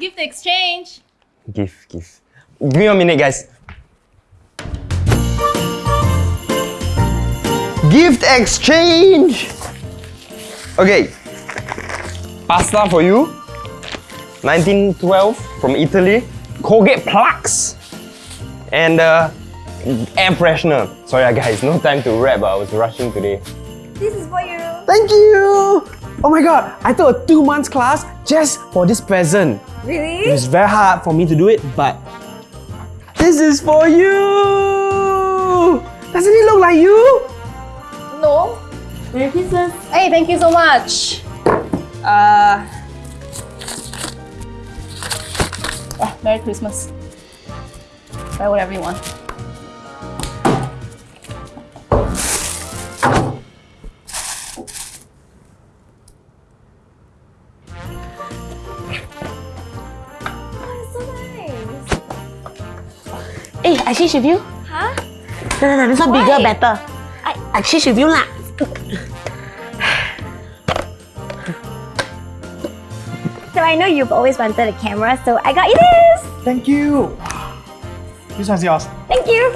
gift exchange. Gift, gift. Give me a minute, guys. Gift exchange! Okay. Pasta for you. 1912 from Italy. Colgate plugs. And uh, air freshener. Sorry uh, guys, no time to wrap. I was rushing today. This is for you. Thank you! Oh my god, I took a two months class just for this present. Really? It was very hard for me to do it, but this is for you! Doesn't it look like you? No. Merry Christmas. Hey, thank you so much. Uh, Ah, Merry Christmas. Buy whatever you want. Eh, I change with you? Huh? No, no, no, this one bigger, better. I, I change with you lah. So I know you've always wanted a camera, so I got you this. Thank you. This one's yours. Thank you.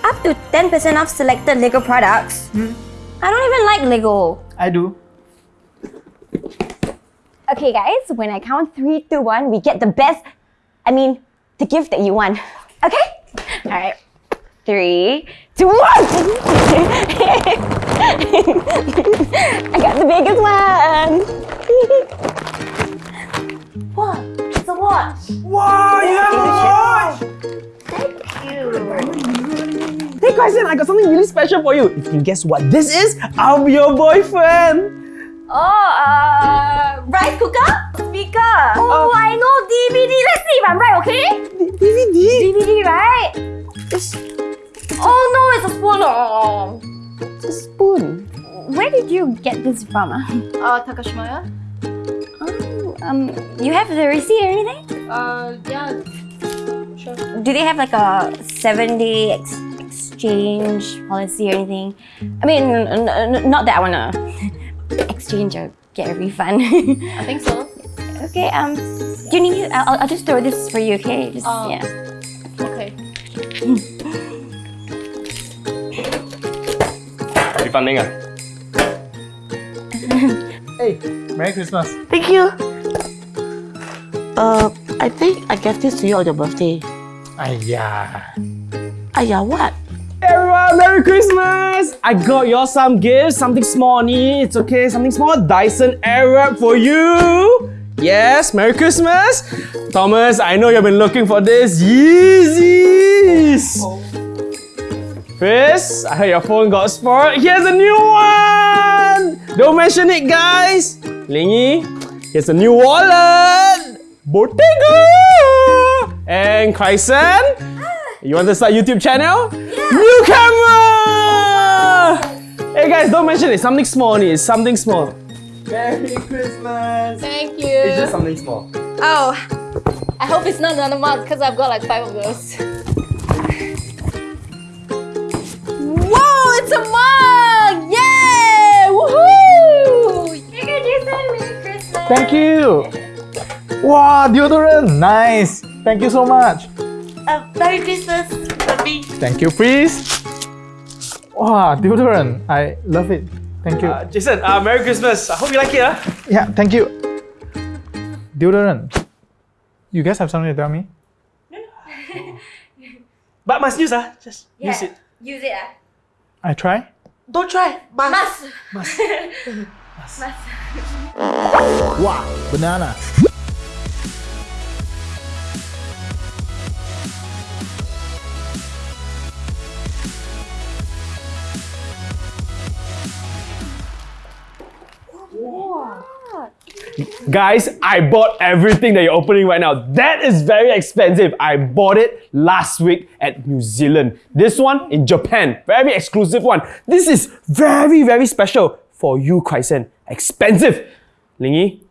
Up to 10% off selected Lego products. Hmm? I don't even like Lego. I do. Okay, guys, when I count three, two, one, we get the best. I mean, the gift that you want. Okay? All right. Three, two, one. I got the biggest one. what? It's a watch. Wow, you have a watch! Thank you. Hey Kaisen, I got something really special for you. If you can guess what this is, I'll be your boyfriend. Oh, uh, rice cooker? Speaker. Oh, I know DVD. Let's see if I'm right, okay? DVD. DVD, right? It's Oh no, it's a spoon. Oh. It's a spoon. Where did you get this from? ah? Uh, Takashimaya? Oh, um, you have the receipt or anything? Uh, yeah. Sure. Do they have like a seven day ex- exchange policy or anything? I mean, n- n- not that I wanna exchange or get a refund. I think so. okay, um, do you need me? I'll, I'll just throw this for you, okay? Just, Oh. yeah. Okay. Refunding ah. Hey, Merry Christmas. Thank you. Uh, I think I gave this to you on your birthday. Ayah. Aya, what? Merry Christmas! I got you all some gifts, something small only. It's okay, something small. Dyson Airwrap for you. Yes, Merry Christmas. Thomas, I know you've been looking for this. Yeezys! Chris, I heard your phone got spoiled. Here's a new one! Don't mention it, guys. Lingy, here's a new wallet. Bottega! And Kaisen, ah. you want to start YouTube channel? New camera! Hey guys, don't mention it. Something small only. It's something small. Merry Christmas! Thank you. It's just something small. Oh, I hope it's not another mug because I've got like five of those. Whoa, it's a mug! Yay! Woohoo! Here you go, Jason. Merry Christmas. Thank you. Wow, deodorant. Nice. Thank you so much. Uh, Merry Christmas, Bobby. Thank you, please. Wow, deodorant. I love it. Thank you. Uh, Jason, uh, Merry Christmas. I hope you like it. Huh? yeah, thank you. Deodorant. You guys have something to tell me? No. but must use, uh, just use it. Use it, ah. I try. Don't try. Must. Must. Must. must. Wow, banana. Guys, I bought everything that you're opening right now. That is very expensive. I bought it last week at New Zealand. This one in Japan. Very exclusive one. This is very, very special for you, Kaisen. Expensive. Lingy,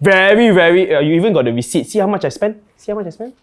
very, very, uh, you even got the receipt. See how much I spent? See how much I spent?